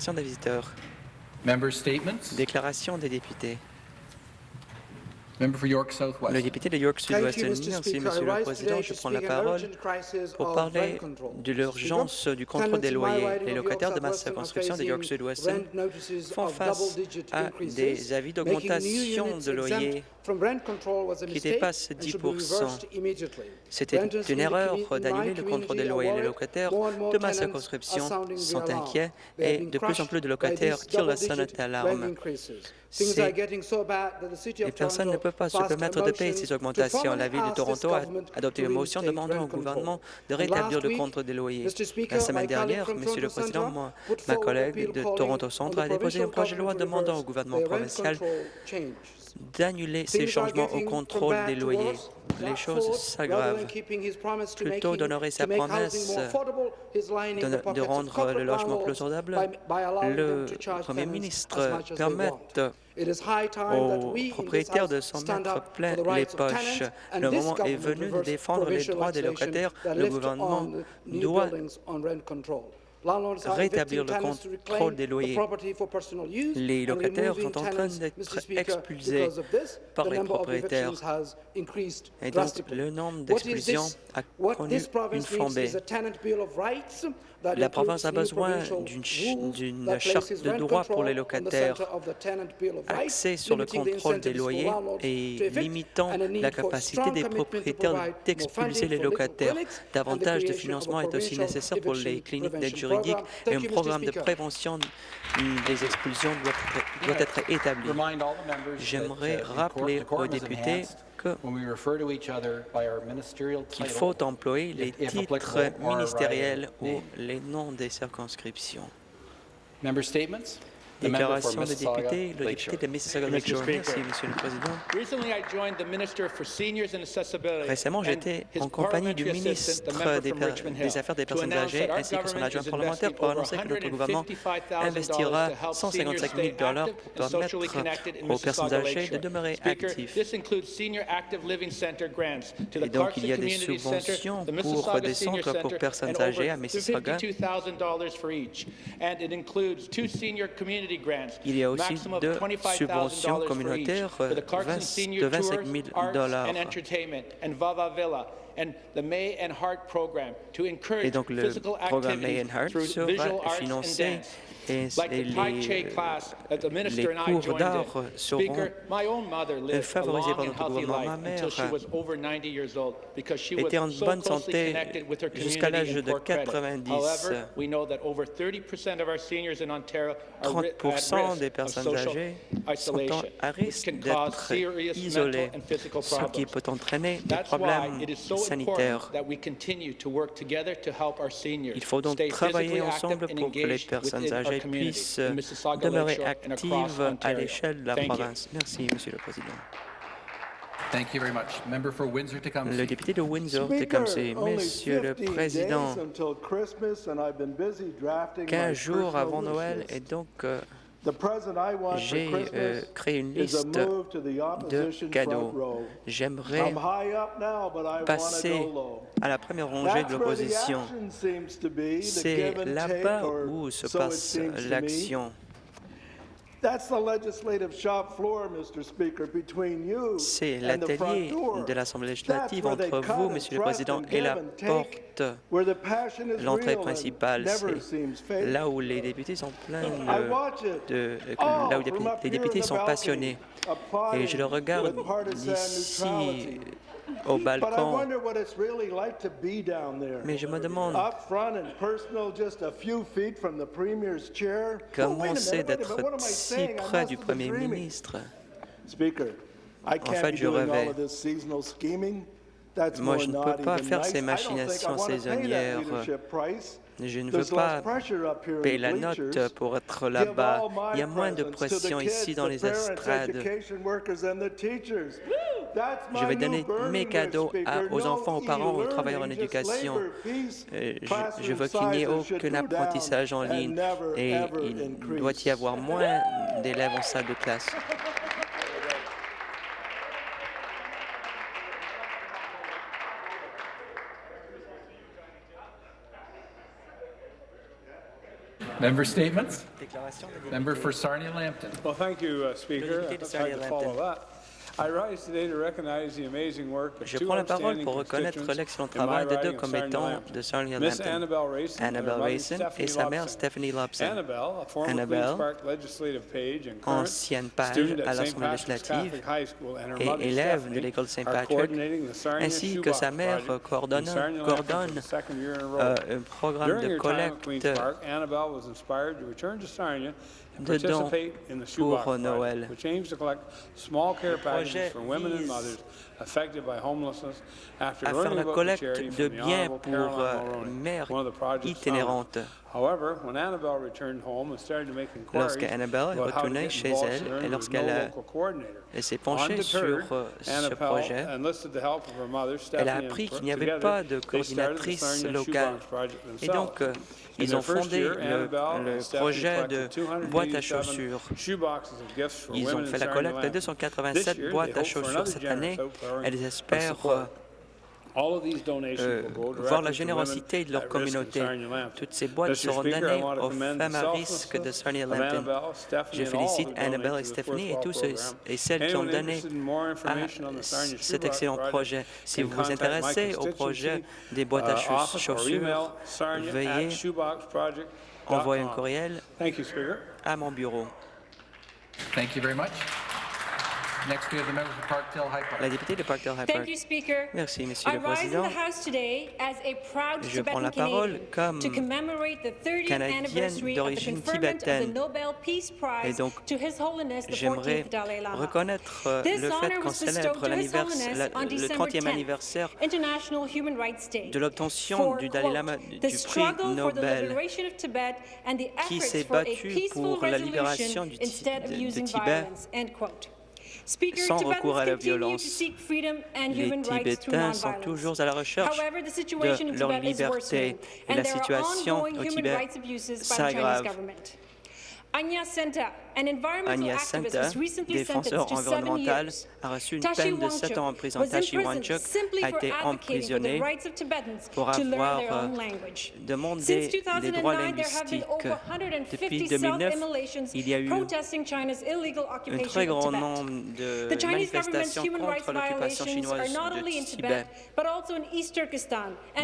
Déclaration des visiteurs. Déclaration des députés. Member for York Southwest. Le député de York Thank you, Sud-Ouest. Merci. Monsieur le Président. Je prends la parole pour parler de l'urgence du contrôle des loyers. Les locataires de ma circonscription de York Sud-Ouest font face à des avis d'augmentation de loyer exempt from rent control was a qui dépassent and should be 10%. reversed immediately. C'était une erreur d'annuler le contrôle des loyers. Les locataires de ma circonscription sont inquiets et de plus en plus de locataires tirent la sonnette d'alarme. of personnes ne Toronto peuvent pas se permettre de payer ces augmentations. La Ville de Toronto a adopté une motion demandant au gouvernement de rétablir le contrôle des loyers. La semaine dernière, Monsieur le Président, moi, ma collègue de Toronto Centre a déposé un projet de loi demandant au gouvernement provincial d'annuler ces changements au contrôle des loyers. Les choses s'aggravent. Plutôt d'honorer sa promesse de, rendre le logement plus abordable, le Premier ministre permette that aux propriétaires de s'en mettre plein les poches. Le moment est venu de défendre les droits des locataires. Le gouvernement doit rétablir le contrôle des loyers. Les locataires sont en train d'être expulsés par les propriétaires. Et donc, le nombre this? a connu une flambée. La province a besoin d'une charte de rent droits pour les locataires axée sur le contrôle des loyers et limitant la capacité des propriétaires d'expulser les locataires. Davantage de financement est aussi nécessaire pour les cliniques d'aide juridique et Thank un programme de prévention des expulsions doit, doit être établi. J'aimerais rappeler aux députés enhanced que when we refer to each other by our ministerial qu'il faut employer les titres ministériels ou les noms des circonscriptions. Member statements? Déclaration des Mississauga, députés, le député de Mississauga. Merci, Monsieur le Président. Recently, I joined the Minister for Seniors and Accessibility Récemment, j'étais en compagnie du ministre des, Affaires des personnes âgées ainsi que son adjoint parlementaire pour annoncer que notre gouvernement $155,000 investira to help 155 seniors 000 dollars pour permettre aux personnes âgées de demeurer actives. this includes Senior Active Living Center grants to the Et donc, il y a des Community Center, subventions pour des centres pour personnes âgées à Mississauga. $52,000 for each. And it includes two senior community grants, Il y a aussi deux $25,000 subventions communautaires for the Clarkson 20 Senior de 25 Tours, 000 Arts dollars. And Entertainment, and Vava Villa, and the May and Heart program to encourage Et donc, le physical programme May and Heart through sera visual arts and financé et Like et the Tai Chi les, class that the minister les and I cours joined d'art seront a favorisés par notre healthy gouvernement. life Ma until she mère was over 90 years old because she était en bonne santé connected with her jusqu'à l'âge community de in Port Credit. 90. However, we know that over 30% of our seniors in Ontario are ri- at 30% des personnes âgées sont à risque can cause d'être serious isolées, mental and physical ce qui problems. peut entraîner des problèmes seniors Il faut donc travailler ensemble pour que les personnes âgées puissent demeurer actives à l'échelle de la Thank you. province. Merci, Monsieur le Président. Thank you very much. Member for Windsor Tecumseh. Le député de Windsor, Speaker, Tecumseh, only Monsieur le 15 Président, days until Christmas, and I've been busy drafting my 15 jours avant Noël et donc euh, J'ai euh, créé une liste move to the de cadeaux. J'aimerais passer à la première rangée de l'opposition. C'est là-bas où se passe l'action. C'est l'atelier de l'Assemblée législative entre vous, Monsieur le Président, et la porte. L'entrée principale, c'est là où les députés sont pleins de, là où les, députés sont passionnés. Et je le regarde d'ici. Au balcon. Mais je me demande. Oh, comment c'est d'être si près du Premier ministre? Can't fait, je rêvais. of this seasonal scheming. That's Moi, je ne peux pas faire ces machinations saisonnières. Je ne veux pas payer la note pour être là-bas. Il y a moins de pression ici dans les estrades. Je my vais donner mes cadeaux à- aux enfants, aux parents, aux travailleurs en éducation. Euh, je- veux qu'il n'y ait aucun apprentissage en ligne et il doit y avoir moins d'élèves en salle de classe. Member statements? Member for Sarnia-Lambton. Well, thank you, uh, Speaker. to follow. That. I rise today to recognize the amazing work of Je prends la parole pour reconnaître l'excellent travail de deux commettants Sarnia-Lambton. de Sarnia Miss Lambton. Annabelle Stephanie et sa mère. Stephanie Lobson. Annabelle, a former Annabelle, Queen's Park legislative page and current ancienne page à l'Assemblée législative et élève de l'école St. are Patrick, coordinating the Sarnia ainsi que sa mère coordonne, Sarnia-Lambton coordonne euh, un programme de collecte De dons participate in the pour Noël. packages projet for women and vise mothers affected by homelessness after à faire la collecte de biens pour euh, mères itinérantes. However, when Annabelle returned home and started to make inquiries Lorsque Annabelle est retournée chez elle et lorsqu'elle s'est penchée sur euh, ce projet. enlisted the help of her mother, Elle a appris qu'il n'y avait pas de coordinatrice locale. Et donc, euh, ils ont fondé le, le projet de boîte à 287 chaussures. Ils ont fait la collecte de Land. 287 This year, boîtes à chaussures cette année. Elles espèrent support. Euh, All of these donations will go voir la générosité de leur communauté. Toutes ces boîtes seront données aux femmes à risque de Sarnia. Annabelle, Stephanie, Je and all félicite who Annabelle donated et to this Stephanie et tous ceux et celles qui ont donné interested in more à cet Shoebox excellent Project projet. Si vous vous intéressez au projet des boîtes à uh, chaussures, veuillez envoyer un courriel Thank you, Speaker. à mon bureau. Thank you very much. Next, we have the member for Parkdale High Park. La députée de Parkdale High Thank Park. you, Speaker. Merci, Monsieur I le rise in Président. the House today as a proud Je prends la Tibetan parole comme to commemorate the 30th Canadienne anniversary of the d'origine conferment of the tibétaine. Nobel Peace Et Prize donc, to His Holiness the J'aimerais 14th Dalai Lama. reconnaître euh, le fait qu'on célèbre le December 30e 10th, anniversaire de l'obtention du Dalai Lama du prix Nobel qui s'est battu pour la libération du de- de Tibet sans Tibetans recours à la continue to violence. seek freedom and Les human rights through Tibétains sont toujours à la recherche de leur liberté et la situation au Tibet s'aggrave. Anya Senta, an environmental Anya activist, Senta, was recently défenseur sentenced to seven environnemental, a reçu une peine de 7 ans en prison. Tashi simply a été emprisonné pour avoir euh, demandé des droits 2009, there have been linguistiques. Depuis 150 2009, self-immolations il y a eu un très grand nombre de manifestations contre l'occupation chinoise de Tibet,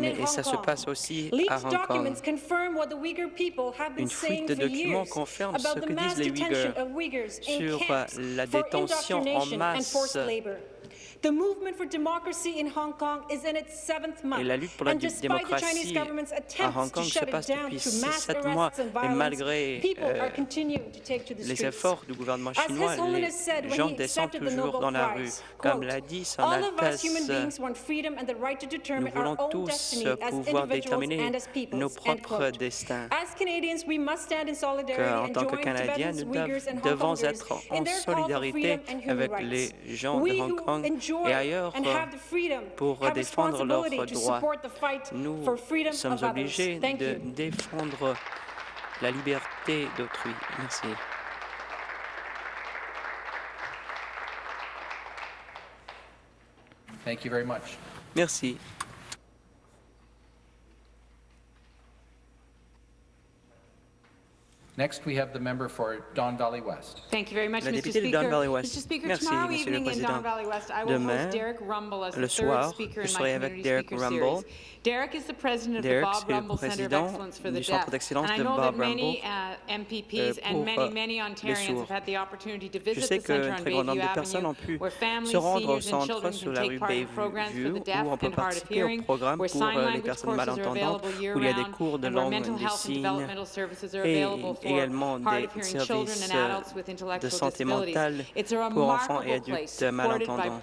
Mais, et ça se passe aussi à Hong Kong. Une fuite de documents confirme ce que disent les detention Sur camps la détention en masse forced labor. The movement for democracy in Hong Kong is in its seventh month. Et la lutte pour la and dé- despite the Chinese démocratie government's à attempts Hong to Kong se shut it passe down depuis through mass sept mois arrests and et violence, malgré people euh, are continuing to take to the les efforts du gouvernement As chinois, His Holiness said les when gens he descendent accepted the toujours Nobel dans la rue. Prize, Comme l'a dit son All of us Altesse, human beings want freedom and the right to nous determine our voulons own tous destiny as pouvoir individuals déterminer and as peoples. nos propres destins. As Canadians, we must stand in Que, solidarity en tant que Canadiens, nous devons être en solidarité avec les gens de Hong Kong enjoy et ailleurs and have the freedom pour have défendre leurs responsibility to droits. support the fight Nous for freedom sommes obligés Thank de you. défendre la liberté d'autrui. Merci. Thank you very much. Merci. Next, we have the member for Don Valley West. Thank you very much, La Mr. de Speaker. Don Valley West. Mr. Speaker, Merci, tomorrow Monsieur le evening in Président. Don Valley West, I will Demain, host Derek Rumble as le the third soir, speaker je in serai my avec community Derek speaker Rumble. series. Derek is the president of Derek, the Bob Rumble Center of président Excellence for the du Centre Deaf. d'excellence And I de know Bob that many uh, MPPs euh, and many, euh, many Ontarians have had the opportunity to Je visit sais the center on très grand nombre Bayview de personnes Avenue, ont pu where families, se rendre au seniors and centre children can take part in programs for the deaf and hard of hearing, programme where pour sign euh, les language personnes courses are malentendantes available où il y a des year-round, cours de and where langue mental health and developmental services are available également des services euh, de santé mentale pour enfants et adultes by malentendants.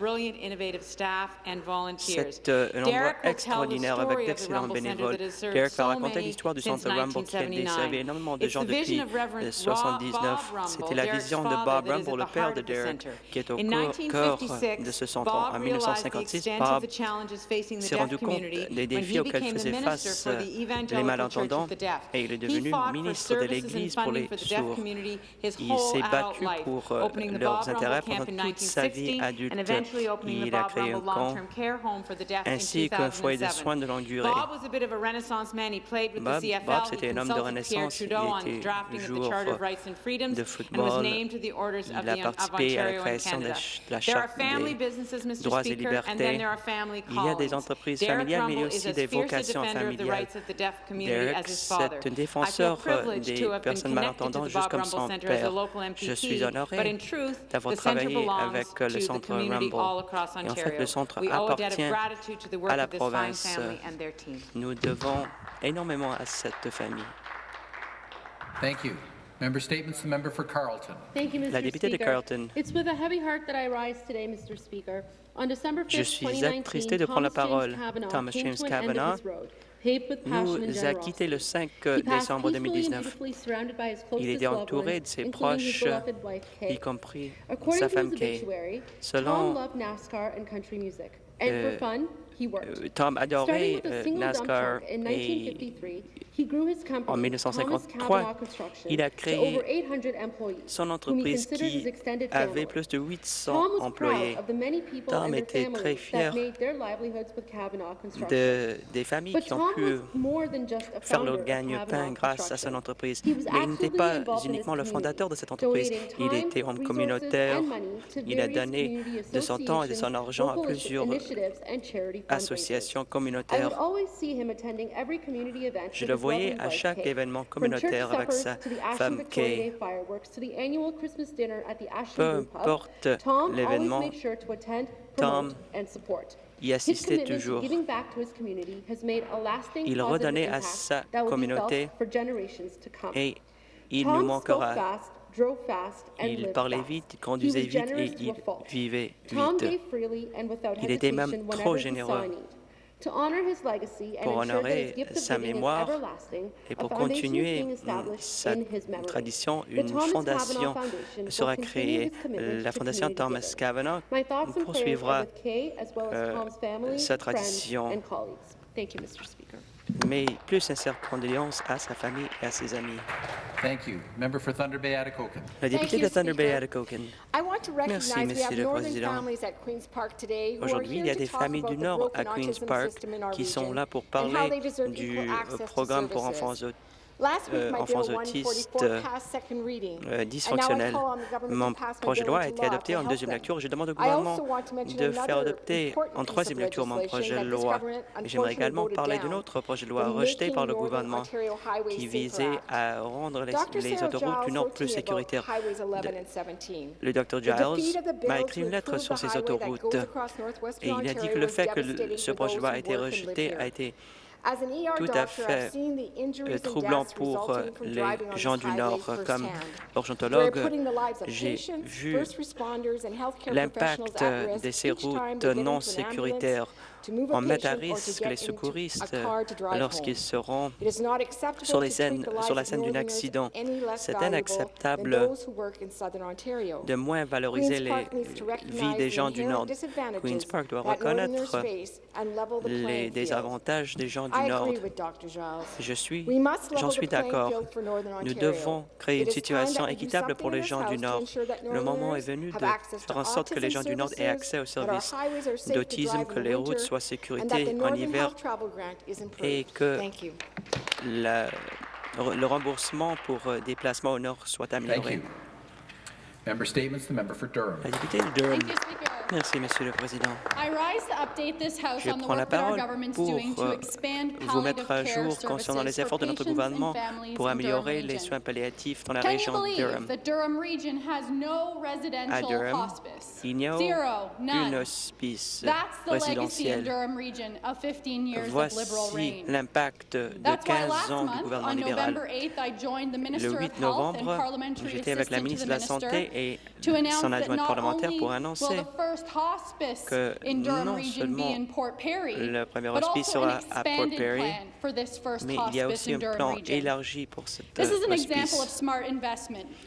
C'est euh, un endroit extraordinaire avec d'excellents bénévoles. Derek va raconter l'histoire du centre Rumble qui a desservi 1979. énormément de gens depuis of Reverend euh, Bob 79. Rumble, C'était la vision de Bob Rumble, le père de Derek, qui est au cœur cœur 1956, de ce centre. En realized the 1956, extent Bob s'est rendu compte des défis auxquels faisaient face euh, les malentendants et il est devenu ministre de services pour les sourds. Il s'est battu pour euh, leurs intérêts pendant toute sa vie adulte. Il a créé un camp ainsi qu'un foyer de soins de longue durée. Bob, Bob c'était un homme de renaissance. Il était joueur de football. Il a participé à la création de la Charte des droits et libertés. Il y a des entreprises familiales, mais il y a aussi des vocations familiales. Derek, c'est un défenseur euh, des personnes juste comme. Je suis honoré d'avoir travaillé avec euh, le Centre Rumble. Et en fait, le Centre appartient à la province. Euh, nous devons énormément à cette famille. Thank La députée de Carleton. Je suis attristé de prendre la parole. Thomas James Kavanaugh nous a quittés le 5 euh, décembre 2019. Il était entouré de ses proches, y compris sa femme Kay. Selon euh, euh, Tom adorait euh, NASCAR et en 1953, il a créé son entreprise qui avait plus de 800 employés. Tom était très fier des familles qui ont pu faire leur gagne-pain grâce à son entreprise. Mais il n'était pas uniquement le fondateur de cette entreprise. Il était homme communautaire. Il a donné de son temps et de son argent à plusieurs associations communautaires. Je le voyais à chaque événement communautaire avec sa femme Kay. Peu importe l'événement, Tom y assistait toujours. Il redonnait à sa communauté et il nous manquera. Il parlait vite, il conduisait vite et il vivait vite. Il était même trop généreux. Pour honorer sa mémoire et pour continuer sa tradition, une fondation sera créée. La fondation Thomas Kavanaugh poursuivra euh, sa tradition. Thank you, Mr. Speaker mes plus sincères condoléances à sa famille et à ses amis. Thank you. Member. La députée de Thunder Bay, Atacocan. Merci, Monsieur le Président. Aujourd'hui, il y a des familles du Nord à Queen's Park qui sont là pour parler du programme pour enfants autistes euh, enfants autistes euh, euh, dysfonctionnels. Mon projet de loi a été adopté en deuxième lecture. Je demande au gouvernement de faire adopter en troisième lecture mon projet de loi. J'aimerais également parler d'un autre projet de loi rejeté par le gouvernement qui visait à rendre les, autoroutes du Nord plus sécuritaires. Le Dr Giles m'a écrit une lettre sur ces autoroutes et il a dit que le fait que ce projet de loi a été rejeté a été tout à fait euh, troublant pour euh, les gens du Nord. Euh, comme urgentologue, j'ai vu l'impact de ces routes non sécuritaires on met à risque les secouristes euh, lorsqu'ils seront sur, les scènes, sur la scène d'un accident. C'est inacceptable de moins valoriser les vies des gens du Nord. Queen's Park doit reconnaître les désavantages des gens du Nord. Suis, j'en suis d'accord. Nous devons créer une situation équitable pour les gens du Nord. Le moment est venu de faire en sorte que les gens du Nord aient accès aux services d'autisme, que les routes soient soit sécurité en hiver et que le remboursement pour euh, déplacements au nord soit amélioré. La députée de Durham. Merci, Monsieur le Président. Je prends la parole pour euh, vous mettre à jour concernant les efforts de notre gouvernement pour améliorer les soins palliatifs dans la région de Durham. À Durham, il n'y a aucune hospice résidentielle. Voici l'impact de 15 ans du gouvernement libéral. Le 8 novembre, j'étais avec la ministre de la Santé et son adjointe parlementaire pour annoncer que non seulement le premier hospice sera à Port Perry, mais il y a aussi un plan élargi pour cet euh, hospice.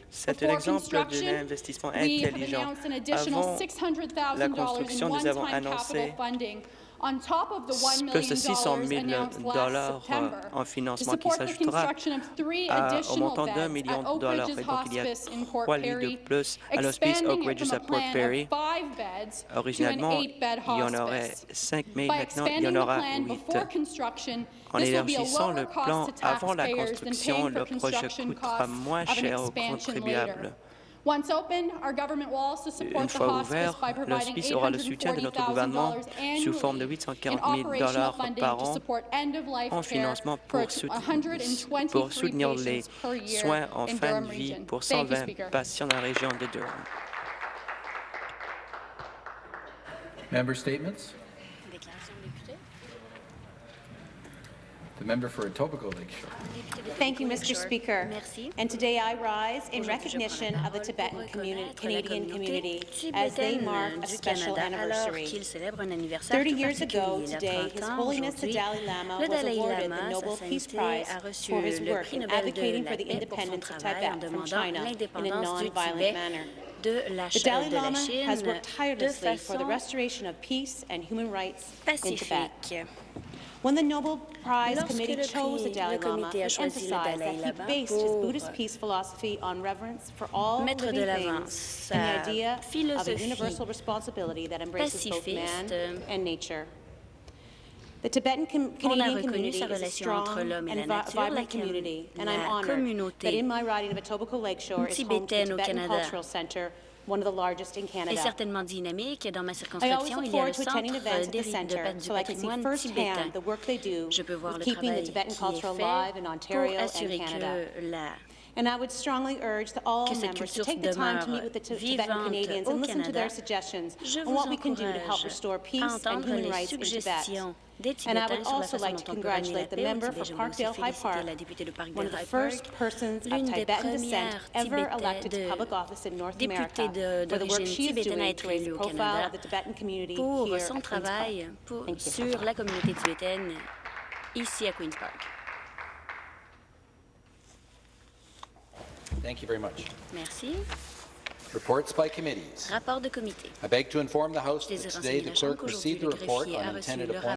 C'est un exemple d'un investissement intelligent. Avant la construction, nous avons annoncé funding on top of the $1 plus de million 600 000 announced last dollars September en financement qui s'ajoutera au montant d'un million de dollars. Et donc, il y a trois lits de plus à l'hospice Oak Ridges à Port Perry. Originalement, il y en aurait hospice. 5 000. By Maintenant, il y en aura plan 8. before construction, En this will be a élargissant lower le cost plan to avant la taxpayers than construction, le projet construction coûtera moins cher aux contribuables. Later. Once open, our government will also support Une the fois hospice ouvert, by providing l'hospice aura le soutien de notre gouvernement $840,000 sous forme de annually 840 in 000 operational dollars par to an support end-of-life en care financement for pour, sout- 123 pour soutenir les patients per year soins en in fin de vie pour Thank you, 120 Speaker. patients dans la région de Durham. Member statements? The member for Etobicoke Lakeshore. Thank you, Mr. Speaker. Merci. And today I rise in Aujourd'hui, je recognition prends la of the parole Tibetan pour communi- reconnaître la Canadian community communauté as they tibétaine mark a du special Canada alors anniversary. qu'il célèbre un anniversaire 30 tout years ago particulier. Il y a today, 30 His ans, Holiness the aujourd'hui, Dalai Lama le was Dalai awarded Lama, the Sa Nobel Peace Sainteté, Prize a reçu for his le work prix in Nobel de advocating la for the paix pour son independence of travail en Tibet from demandant China in a l'indépendance du non-violent Tibet manner. de la, The Ch- Dalai de la Lama Chine has worked de tirelessly for the façon restoration of peace and human rights in Tibet. When the Nobel Prize Lorsque Committee chose the Dalai Lama, it emphasized that he based his Buddhist peace philosophy on reverence for all living things and the euh, idea of a universal responsibility that embraces both man euh, and nature. The Tibetan On a Canadian reconnu community sa is a relation entre strong l'homme et and la vi- nature, la vibrant community, and I'm honored that in my riding of Etobicoke Lakeshore is home to the Tibetan Cultural Center, one of the largest in est Canada. certainement dynamique et dans ma I always circonscription, look il y a forward le to centre attending events at the d'héri- de centre pa- du so I can see patrimoine firsthand tibétain. the work they do Je peux voir with le keeping the travail Tibetan qui culture est fait alive in pour Ontario and assurer Canada. que la And I would strongly urge the, all members to take the time to meet with the Tibetan Canadians and listen to their suggestions on what we can do to help restore peace and human rights in Tibet. And I would also like to on peut ramener la congratulate the member for Parkdale High Park, la députée de Parkdale one of the first persons of Tibetan descent ever elected to public office in North America for the work she is doing to raise the profile of the Tibetan community here at Queen's Park. Thank you. sur la communauté tibétaine ici à Queen's Park. Thank you very much. Merci. Reports by committees. Rapport de comité. I beg to inform the House that today the clerk received a report on intended appointments